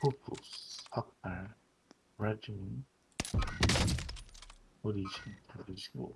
포브스 삭발. 브라질 오리지 모르시고.